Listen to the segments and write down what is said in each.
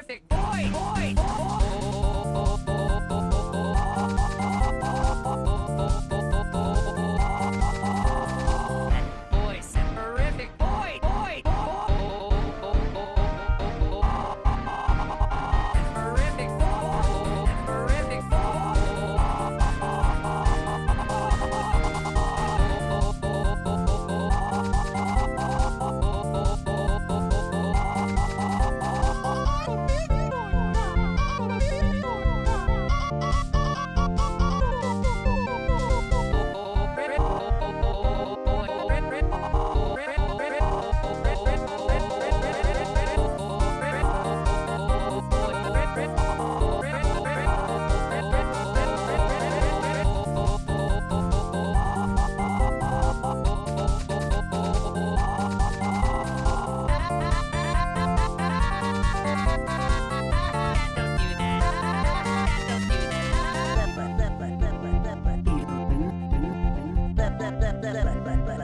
terrific. Boy, boy, boy.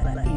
Black.